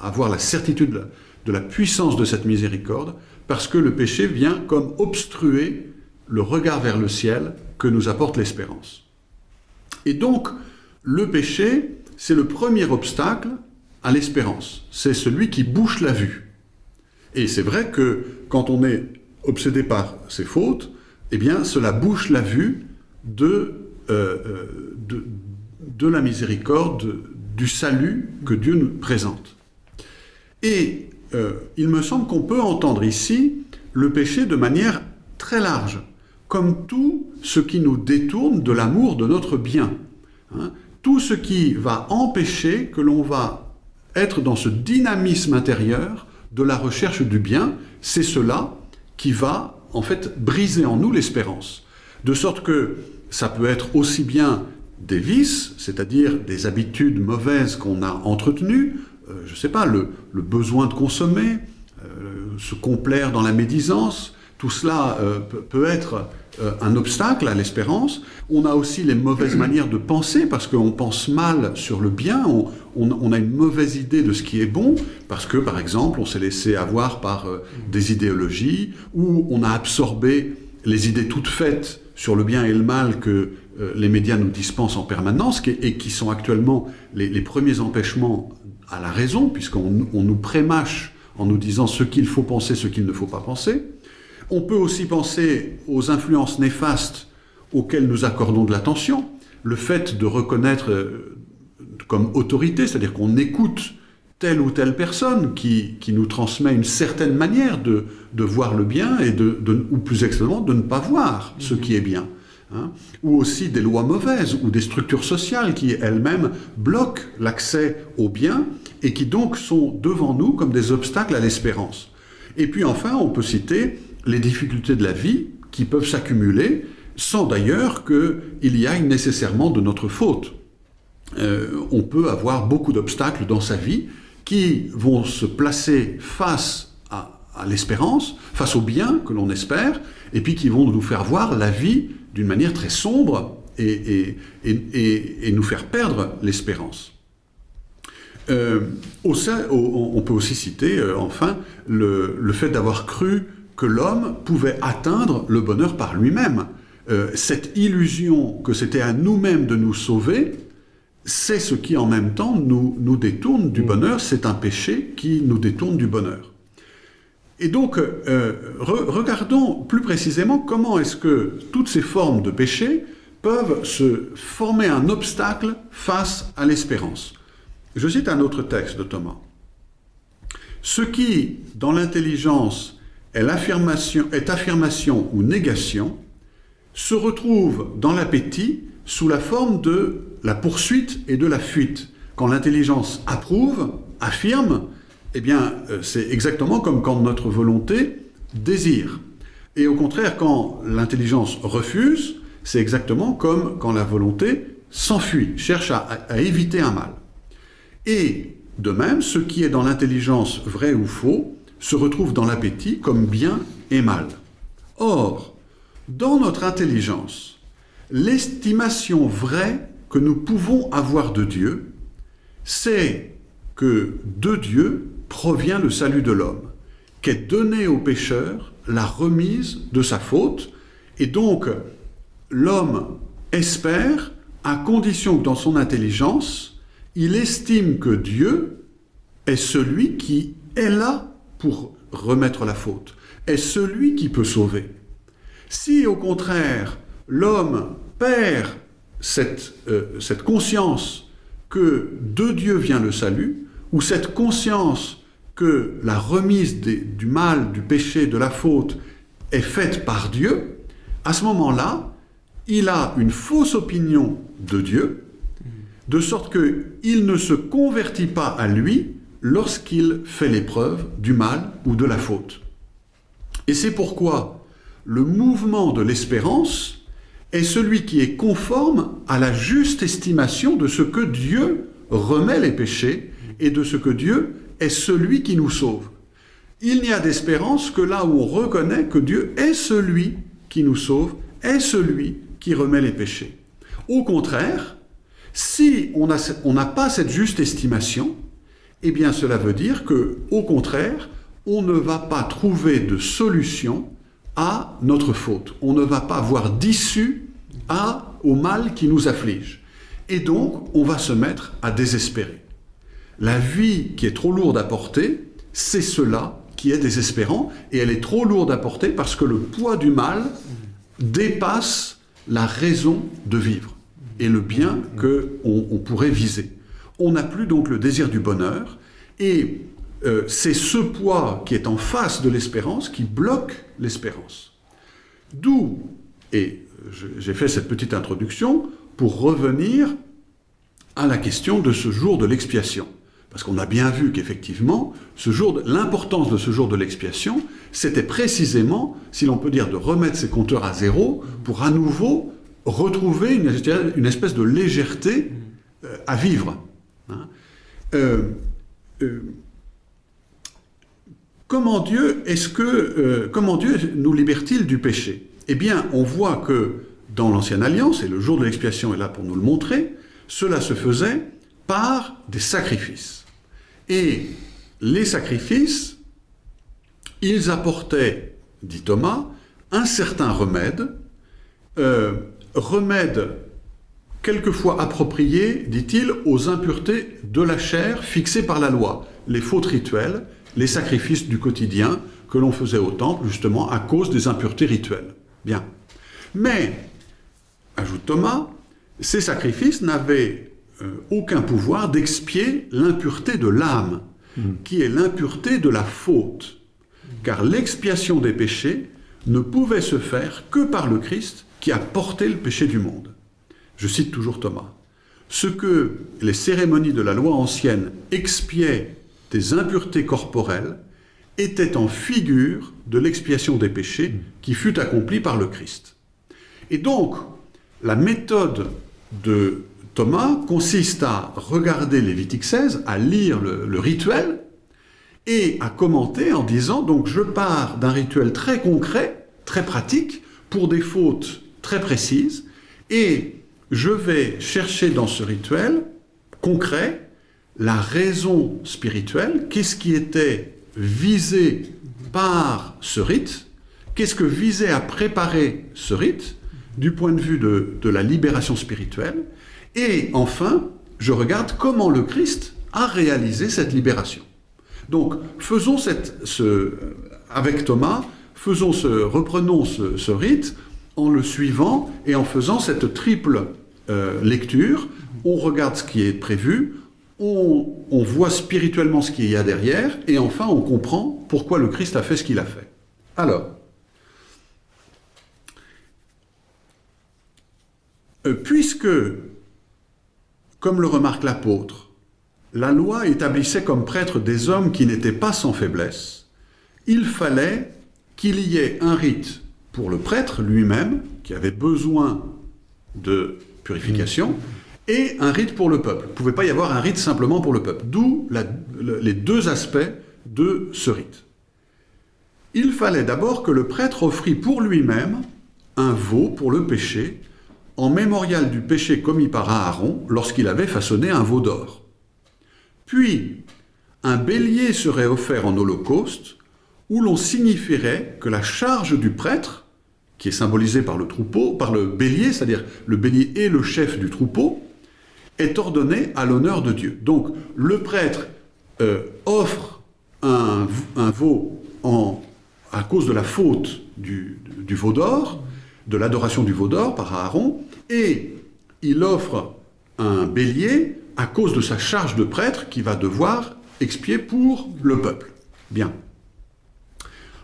avoir la certitude de la, de la puissance de cette miséricorde, parce que le péché vient comme obstruer le regard vers le ciel que nous apporte l'espérance. Et donc, le péché, c'est le premier obstacle à l'espérance. C'est celui qui bouche la vue. Et c'est vrai que quand on est obsédé par ses fautes, eh bien, cela bouche la vue de, euh, euh, de, la miséricorde, du salut que Dieu nous présente. Et euh, il me semble qu'on peut entendre ici le péché de manière très large, comme tout ce qui nous détourne de l'amour de notre bien. Hein. Tout ce qui va empêcher que l'on va être dans ce dynamisme intérieur de la recherche du bien, c'est cela qui va en fait briser en nous l'espérance. De sorte que ça peut être aussi bien des vices, c'est-à-dire des habitudes mauvaises qu'on a entretenues, euh, je ne sais pas, le, besoin de consommer, euh, se complaire dans la médisance, tout cela euh, peut être euh, un obstacle à l'espérance. On a aussi les mauvaises manières de penser, parce qu'on pense mal sur le bien, on, a une mauvaise idée de ce qui est bon, parce que, par exemple, on s'est laissé avoir par euh, des idéologies, ou on a absorbé les idées toutes faites sur le bien et le mal que euh, les médias nous dispensent en permanence, et qui sont actuellement les, premiers empêchements à la raison, puisqu'on on nous prémâche en nous disant ce qu'il faut penser, ce qu'il ne faut pas penser. On peut aussi penser aux influences néfastes auxquelles nous accordons de l'attention, le fait de reconnaître euh, comme autorité, c'est-à-dire qu'on écoute telle ou telle personne qui, qui nous transmet une certaine manière de, de voir le bien, et de, ou plus exactement de ne pas voir ce qui est bien. hein. Ou aussi des lois mauvaises, ou des structures sociales qui elles-mêmes bloquent l'accès au bien, et qui donc sont devant nous comme des obstacles à l'espérance. Et puis enfin, on peut citer les difficultés de la vie qui peuvent s'accumuler sans d'ailleurs qu'il y aille nécessairement de notre faute. Euh, on peut avoir beaucoup d'obstacles dans sa vie qui vont se placer face à, l'espérance, face au bien que l'on espère, et puis qui vont nous faire voir la vie d'une manière très sombre et, nous faire perdre l'espérance. Euh, on peut aussi citer, euh, enfin, le fait d'avoir cru que l'homme pouvait atteindre le bonheur par lui-même. Euh, cette illusion que c'était à nous-mêmes de nous sauver, c'est ce qui en même temps nous, nous détourne du bonheur, c'est un péché qui nous détourne du bonheur. Et donc, euh, re- regardons plus précisément comment est-ce que toutes ces formes de péché peuvent se former un obstacle face à l'espérance. Je cite un autre texte de Thomas. Ce qui, dans l'intelligence, est, affirmation ou négation, se retrouve dans l'appétit sous la forme de la poursuite et de la fuite. Quand l'intelligence approuve, affirme, eh bien, euh, c'est exactement comme quand notre volonté désire. Et au contraire, quand l'intelligence refuse, c'est exactement comme quand la volonté s'enfuit, cherche à, éviter un mal. Et de même, ce qui est dans l'intelligence vrai ou faux se retrouve dans l'appétit comme bien et mal. Or, dans notre intelligence, l'estimation vraie que nous pouvons avoir de Dieu, c'est que de Dieu provient le salut de l'homme, qu'est donné au pécheur la remise de sa faute, et donc l'homme espère à condition que dans son intelligence, il estime que Dieu est celui qui est là pour remettre la faute, est celui qui peut sauver. Si au contraire l'homme perd cette, euh, conscience que de Dieu vient le salut, ou cette conscience que la remise du mal, du péché, de la faute est faite par Dieu, à ce moment-là, il a une fausse opinion de Dieu, de sorte qu'il ne se convertit pas à lui lorsqu'il fait l'épreuve du mal ou de la faute. Et c'est pourquoi le mouvement de l'espérance est celui qui est conforme à la juste estimation de ce que Dieu remet les péchés et de ce que Dieu est celui qui nous sauve. Il n'y a d'espérance que là où on reconnaît que Dieu est celui qui nous sauve, est celui qui remet les péchés. Au contraire, si on n'a pas cette juste estimation, eh bien cela veut dire que, au contraire, on ne va pas trouver de solution à notre faute. On ne va pas voir d'issue au mal qui nous afflige. Et donc, on va se mettre à désespérer. La vie qui est trop lourde à porter, c'est cela qui est désespérant, et elle est trop lourde à porter parce que le poids du mal dépasse la raison de vivre et le bien qu'on on pourrait viser. On n'a plus donc le désir du bonheur, et euh, c'est ce poids qui est en face de l'espérance qui bloque l'espérance. D'où, et j'ai fait cette petite introduction pour revenir à la question de ce jour de l'expiation. Parce qu'on a bien vu qu'effectivement, l'importance de ce jour de l'expiation, c'était précisément, si l'on peut dire, de remettre ses compteurs à zéro pour à nouveau retrouver une, espèce de légèreté euh, à vivre. Hein? Euh, euh, comment Dieu est-ce que comment Dieu nous libère-t-il du péché? Eh bien, on voit que dans l'ancienne alliance, et le jour de l'expiation est là pour nous le montrer, cela se faisait par des sacrifices. Et les sacrifices, ils apportaient, dit Thomas, un certain remède, euh, remède quelquefois approprié, dit-il, aux impuretés de la chair fixées par la loi, les fautes rituelles, les sacrifices du quotidien que l'on faisait au temple, justement, à cause des impuretés rituelles. Bien. Mais, ajoute Thomas, ces sacrifices n'avaient euh, aucun pouvoir d'expier l'impureté de l'âme, hmm. qui est l'impureté de la faute. Car l'expiation des péchés ne pouvait se faire que par le Christ qui a porté le péché du monde. Je cite toujours Thomas. Ce que les cérémonies de la loi ancienne expiaient des impuretés corporelles était en figure de l'expiation des péchés qui fut accomplie par le Christ. Et donc, la méthode de Thomas consiste à regarder Lévitique 16, à lire le, rituel et à commenter en disant donc je pars d'un rituel très concret, très pratique, pour des fautes très précises, et je vais chercher dans ce rituel concret la raison spirituelle, qu'est-ce qui était visé par ce rite, qu'est-ce que visait à préparer ce rite, du point de vue de, la libération spirituelle, et enfin, je regarde comment le Christ a réalisé cette libération. Donc, faisons cette, ce, avec Thomas, faisons ce, reprenons ce, rite en le suivant et en faisant cette triple lecture. On regarde ce qui est prévu, on, voit spirituellement ce qu'il y a derrière, et enfin on comprend pourquoi le Christ a fait ce qu'il a fait. Alors, euh, puisque comme le remarque l'apôtre, la loi établissait comme prêtres des hommes qui n'étaient pas sans faiblesse, il fallait qu'il y ait un rite pour le prêtre lui-même, qui avait besoin de purification, et un rite pour le peuple. Il ne pouvait pas y avoir un rite simplement pour le peuple. D'où les deux aspects de ce rite. Il fallait d'abord que le prêtre offrit pour lui-même un veau pour le péché, en mémorial du péché commis par Aaron lorsqu'il avait façonné un veau d'or. Puis, un bélier serait offert en holocauste, où l'on signifierait que la charge du prêtre, qui est symbolisée par le troupeau, par le bélier, c'est-à-dire le bélier est le chef du troupeau, est ordonnée à l'honneur de Dieu. Donc, le prêtre euh, offre un, veau à cause de la faute du, du veau d'or, de l'adoration du veau d'or par Aaron, et il offre un bélier à cause de sa charge de prêtre qui va devoir expier pour le peuple. Bien.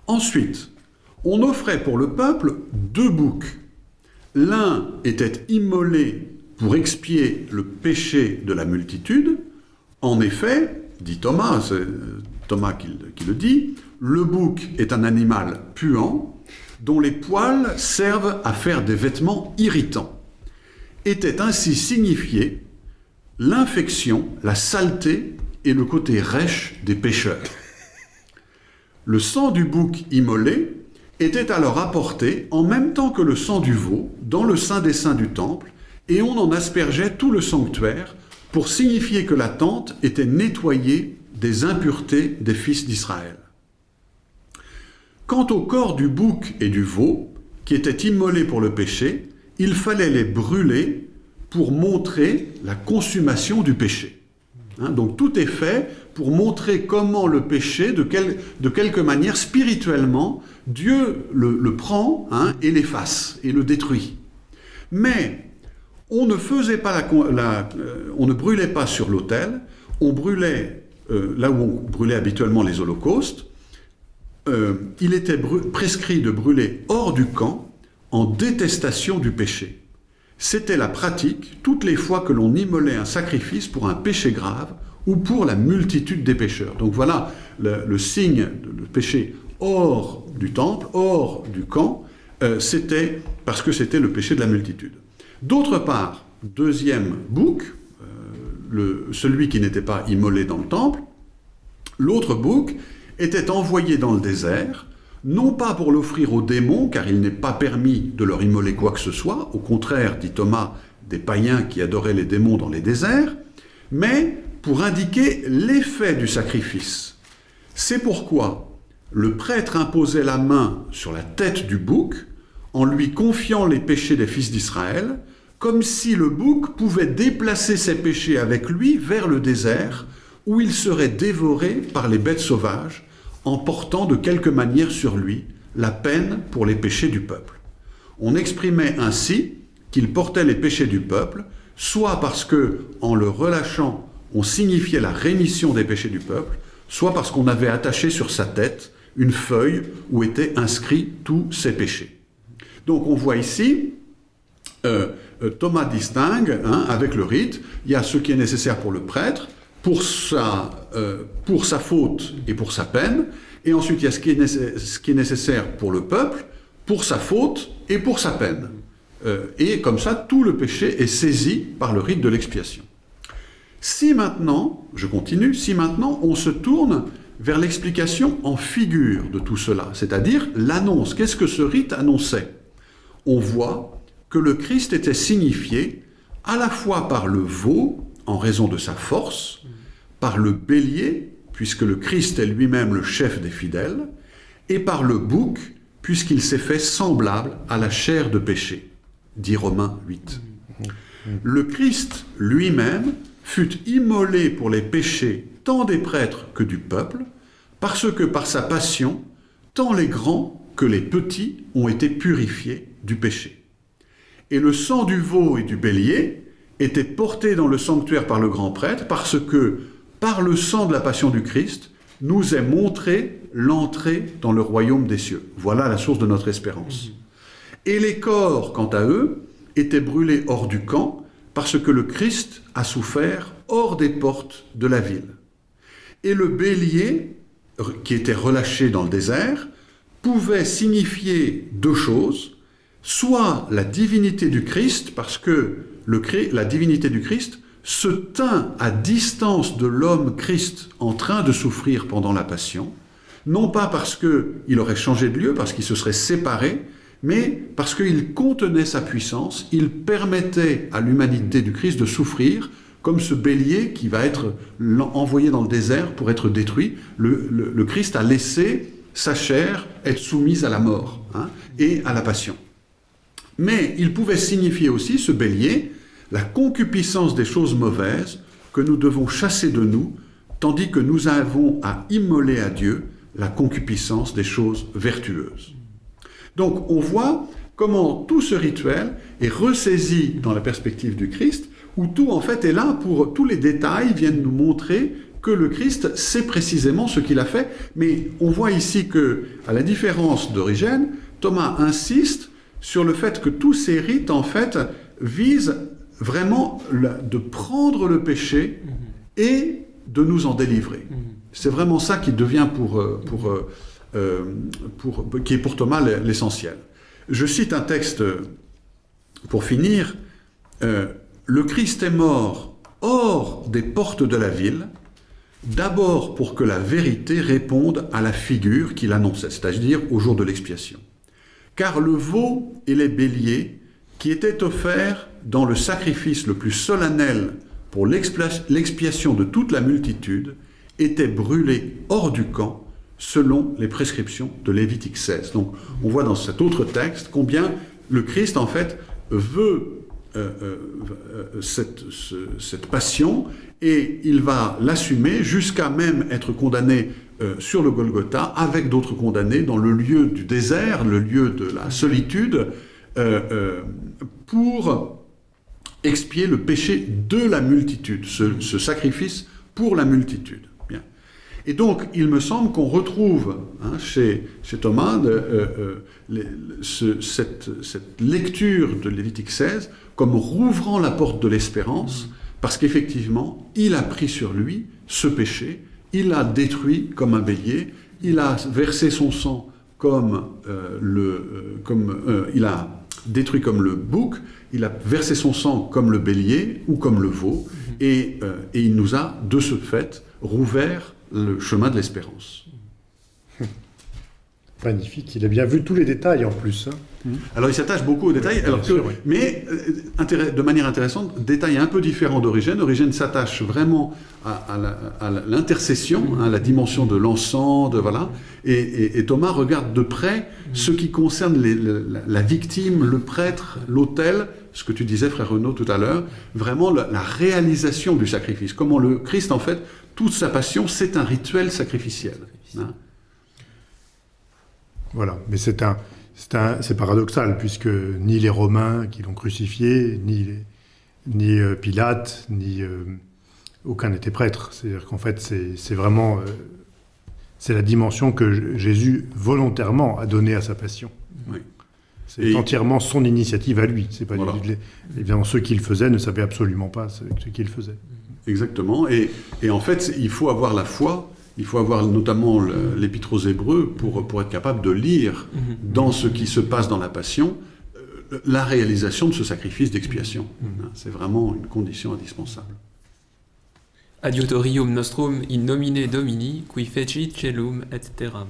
Ensuite, on offrait pour le peuple deux boucs. L'un était immolé pour expier le péché de la multitude. En effet, dit Thomas, c'est Thomas qui, le dit, le bouc est un animal puant dont les poils servent à faire des vêtements irritants. Était ainsi signifié l'infection, la saleté et le côté rêche des pécheurs. Le sang du bouc immolé était alors apporté en même temps que le sang du veau dans le saint des saints du temple, et on en aspergeait tout le sanctuaire pour signifier que la tente était nettoyée des impuretés des fils d'Israël. Quant au corps du bouc et du veau, qui étaient immolés pour le péché, il fallait les brûler pour montrer la consommation du péché. Hein, donc tout est fait pour montrer comment le péché, de, quelque manière, spirituellement, Dieu le, prend hein, et l'efface et le détruit. Mais on ne faisait pas la, euh, on ne brûlait pas sur l'autel, on brûlait euh, là où on brûlait habituellement les holocaustes, euh, il était prescrit de brûler hors du camp en détestation du péché. C'était la pratique toutes les fois que l'on immolait un sacrifice pour un péché grave ou pour la multitude des pécheurs. Donc voilà le, signe de péché hors du temple, hors du camp, euh, c'était parce que c'était le péché de la multitude. D'autre part, deuxième bouc, euh, celui qui n'était pas immolé dans le temple, l'autre bouc était envoyé dans le désert, non pas pour l'offrir aux démons, car il n'est pas permis de leur immoler quoi que ce soit, au contraire, dit Thomas, des païens qui adoraient les démons dans les déserts, mais pour indiquer l'effet du sacrifice. C'est pourquoi le prêtre imposait la main sur la tête du bouc en lui confiant les péchés des fils d'Israël, comme si le bouc pouvait déplacer ses péchés avec lui vers le désert, où il serait dévoré par les bêtes sauvages, en portant de quelque manière sur lui la peine pour les péchés du peuple. On exprimait ainsi qu'il portait les péchés du peuple, soit parce que, en le relâchant, on signifiait la rémission des péchés du peuple, soit parce qu'on avait attaché sur sa tête une feuille où étaient inscrits tous ses péchés. Donc on voit ici, euh, euh, Thomas distingue, hein, avec le rite, il y a ce qui est nécessaire pour le prêtre, pour sa, euh, pour sa faute et pour sa peine, et ensuite il y a ce qui, est ce qui est nécessaire pour le peuple, pour sa faute et pour sa peine. Euh, et comme ça, tout le péché est saisi par le rite de l'expiation. Si maintenant, je continue, si maintenant on se tourne vers l'explication en figure de tout cela, c'est-à-dire l'annonce, qu'est-ce que ce rite annonçait? On voit que le Christ était signifié à la fois par le veau, en raison de sa force, par le bélier, puisque le Christ est lui-même le chef des fidèles, et par le bouc, puisqu'il s'est fait semblable à la chair de péché, dit Romains 8. Le Christ lui-même fut immolé pour les péchés tant des prêtres que du peuple, parce que par sa passion, tant les grands que les petits ont été purifiés du péché. Et le sang du veau et du bélier était porté dans le sanctuaire par le grand prêtre parce que, par le sang de la passion du Christ, nous est montré l'entrée dans le royaume des cieux. Voilà la source de notre espérance. Et les corps, quant à eux, étaient brûlés hors du camp parce que le Christ a souffert hors des portes de la ville. Et le bélier, qui était relâché dans le désert, pouvait signifier deux choses, soit la divinité du Christ, parce que le, la divinité du Christ se tint à distance de l'homme Christ en train de souffrir pendant la passion, non pas parce qu'il aurait changé de lieu, parce qu'il se serait séparé, mais parce qu'il contenait sa puissance, il permettait à l'humanité du Christ de souffrir, comme ce bélier qui va être envoyé dans le désert pour être détruit. Le, Christ a laissé sa chair être soumise à la mort hein, et à la passion. Mais il pouvait signifier aussi, ce bélier, la concupiscence des choses mauvaises que nous devons chasser de nous, tandis que nous avons à immoler à Dieu la concupiscence des choses vertueuses. Donc on voit comment tout ce rituel est ressaisi dans la perspective du Christ, où tout en fait est là pour tous les détails viennent nous montrer que le Christ sait précisément ce qu'il a fait, mais on voit ici que, à la différence d'Origène, Thomas insiste sur le fait que tous ces rites en fait visent vraiment de prendre le péché et de nous en délivrer. C'est vraiment ça qui devient pour, euh, pour euh, euh, pour, qui est pour Thomas l'essentiel. Je cite un texte pour finir. Euh, le Christ est mort hors des portes de la ville, d'abord pour que la vérité réponde à la figure qu'il annonçait, c'est-à-dire au jour de l'expiation. Car le veau et les béliers, qui étaient offerts dans le sacrifice le plus solennel pour l'expiation de toute la multitude, étaient brûlés hors du camp selon les prescriptions de Lévitique 16. Donc on voit dans cet autre texte combien le Christ en fait veut euh, euh, euh, cette, passion et il va l'assumer jusqu'à même être condamné sur le Golgotha avec d'autres condamnés dans le lieu du désert, le lieu de la solitude, pour expier le péché de la multitude, ce, ce sacrifice pour la multitude. Et donc, il me semble qu'on retrouve hein, chez, chez, Thomas euh, euh, cette, lecture de Lévitique 16 comme rouvrant la porte de l'espérance, parce qu'effectivement, il a pris sur lui ce péché, il l'a détruit comme un bélier, il a versé son sang comme euh, le, comme, il a détruit comme le bouc, il a versé son sang comme le bélier ou comme le veau, et, et il nous a de ce fait rouvert le chemin de l'espérance. Magnifique, il a bien vu tous les détails en plus. Hein. Alors il s'attache beaucoup aux détails, alors mais euh, de manière intéressante, détail un peu différent d'Origène. Origène s'attache vraiment à, l'intercession, à hein, la dimension de l'encens, de voilà. Et, Thomas regarde de près ce qui concerne la, victime, le prêtre, l'autel, ce que tu disais, frère Renaud, tout à l'heure, vraiment la, la réalisation du sacrifice. Comment le Christ, en fait, toute sa passion, c'est un rituel sacrificiel. Hein. Voilà, mais c'est un, c'est paradoxal, puisque ni les Romains qui l'ont crucifié, ni, ni euh, Pilate, ni euh, aucun n'était prêtre. C'est-à-dire qu'en fait, c'est vraiment euh, c'est la dimension que Jésus volontairement a donnée à sa passion. C'est entièrement son initiative à lui. C'est pas évidemment ceux qui le faisaient ne savaient absolument pas ce, ce qu'il faisait. Exactement. Et, en fait, il faut avoir la foi, il faut avoir notamment l'épître aux Hébreux pour, pour être capable de lire mhm. dans ce qui se passe dans la Passion euh, la réalisation de ce sacrifice d'expiation. Mhm. Hein, c'est vraiment une condition indispensable. Adiutorium nostrum in nomine Domini, qui fecit celum et terram.